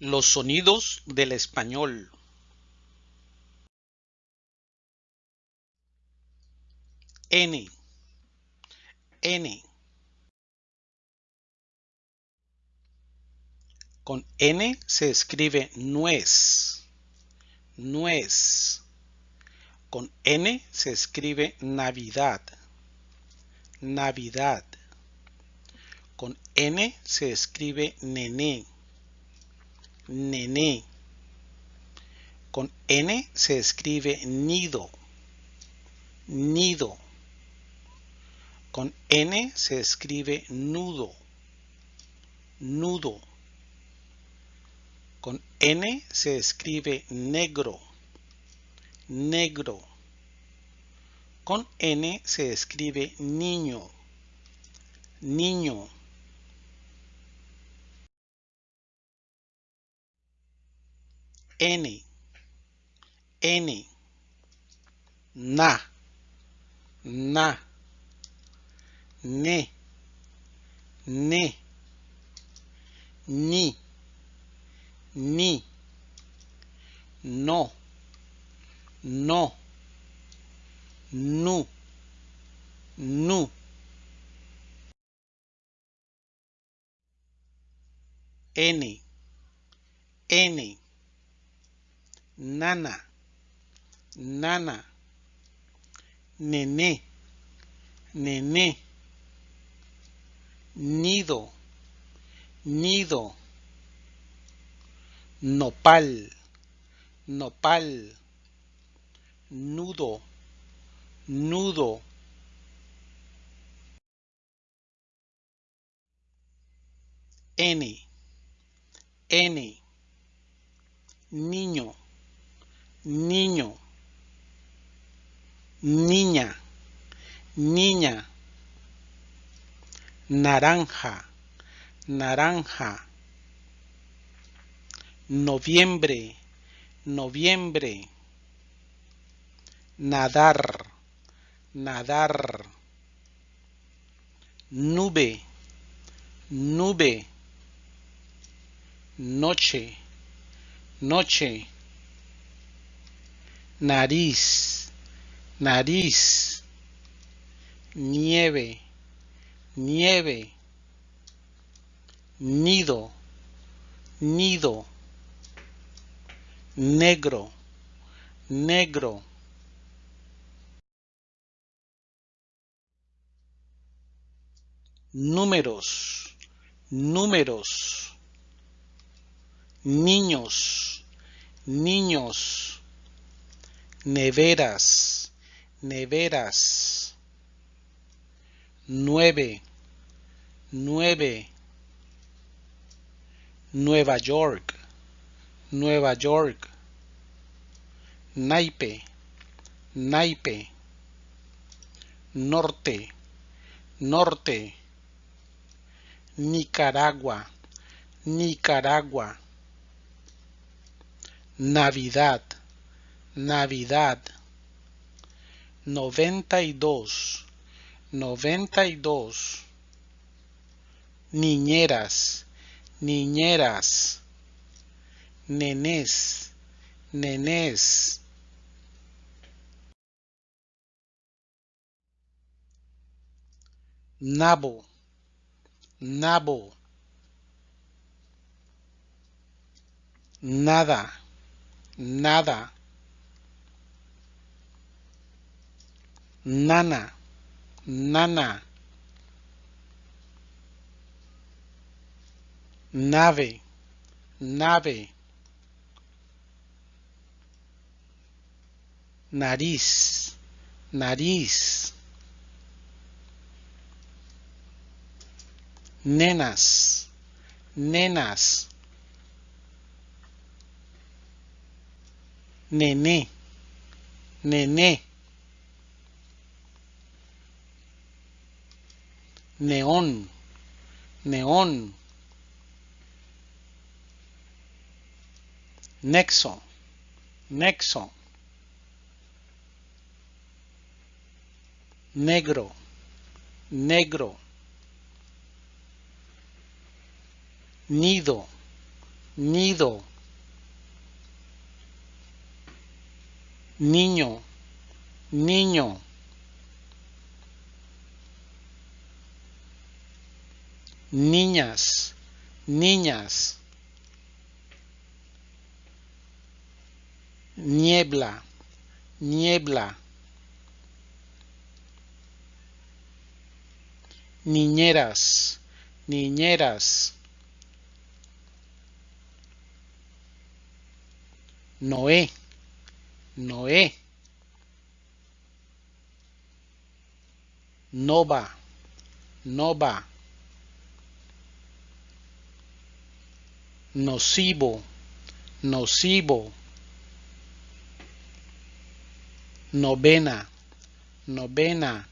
Los sonidos del español. N, N. Con N se escribe nuez, nuez. Con N se escribe Navidad, Navidad. Con N se escribe nené, nené. Con N se escribe nido, nido. Con N se escribe nudo, nudo. Con N se escribe negro, negro. Con N se escribe niño, niño. N, N, na, na, ne, ne, ni, ni, no, no, nu, nu. N, N, nana, nana, nené, nené, nido, nido, nopal, nopal, nudo, nudo. N, N, niño, niño, niña, niña, naranja, naranja, noviembre, noviembre, nadar, nadar, nube, nube, noche, noche, nariz, nariz, nieve, nieve, nido, nido, negro, negro. Números, números, niños, niños, neveras, neveras, nueve, nueve, Nueva York, Nueva York, naipe, naipe, norte, norte, Nicaragua, Nicaragua, Navidad, Navidad, noventa y dos, noventa y dos, niñeras, niñeras, nenés, nenés. Nabo, nabo, nada, nada, nana, nana, nave, nave, nariz, nariz, nenas, nenas, nené, nené, neón, neón, nexo, nexo, negro, negro, nido, nido, niño, niño. Niñas, niñas. Niebla, niebla. Niñeras, niñeras. Noé, Noé. Nova, Nova. Nocivo, nocivo. Novena, novena.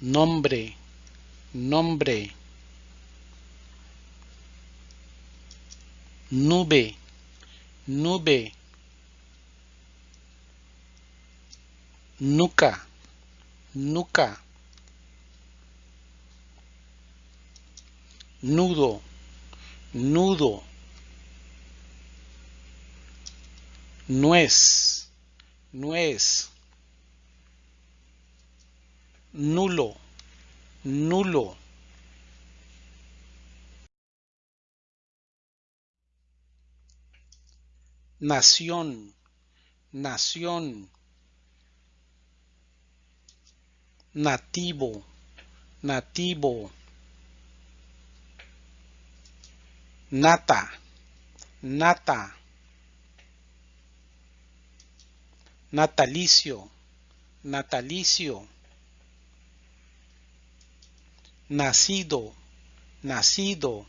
Nombre, nombre. nube, nube, nuca, nuca, nudo, nudo, nuez, nuez, nulo, nulo. nación, nación, nativo, nativo, nata, nata, natalicio, natalicio, nacido, nacido,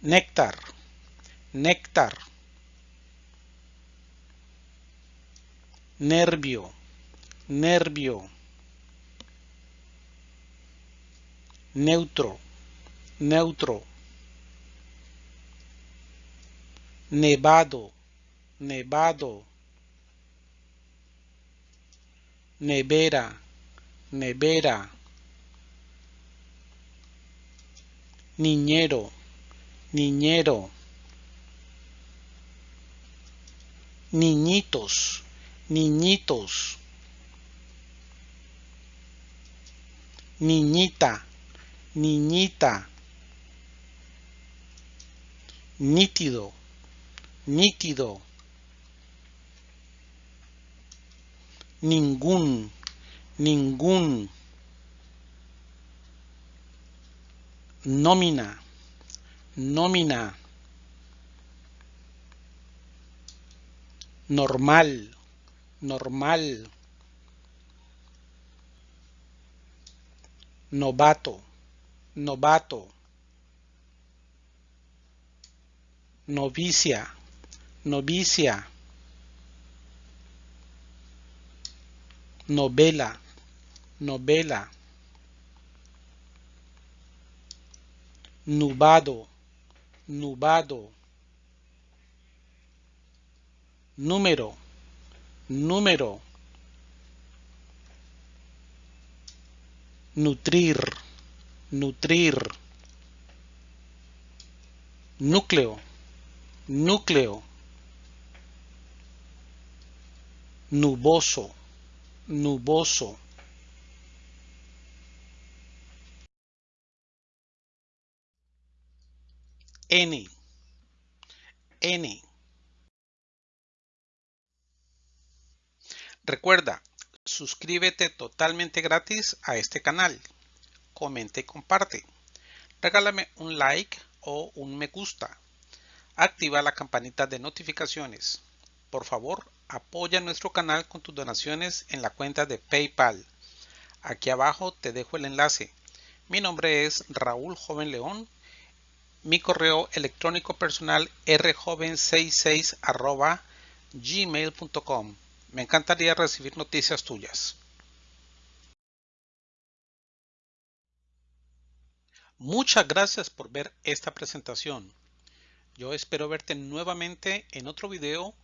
néctar, néctar, nervio, nervio, neutro, neutro, nevado, nevado, nevera, nevera, niñero, niñero, niñitos, niñitos, niñita, niñita, nítido, nítido, ningún, ningún, nómina, nómina, normal, normal, novato, novato, novicia, novicia, novela, novela, nubado, nubado, número, número, nutrir, nutrir, núcleo, núcleo, nuboso, nuboso. N, N. Recuerda, suscríbete totalmente gratis a este canal. Comenta y comparte. Regálame un like o un me gusta. Activa la campanita de notificaciones. Por favor, apoya nuestro canal con tus donaciones en la cuenta de PayPal. Aquí abajo te dejo el enlace. Mi nombre es Raúl Joven León. Mi correo electrónico personal rjoven66 gmail.com. Me encantaría recibir noticias tuyas. Muchas gracias por ver esta presentación. Yo espero verte nuevamente en otro video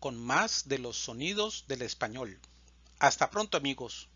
con más de los sonidos del español. Hasta pronto amigos.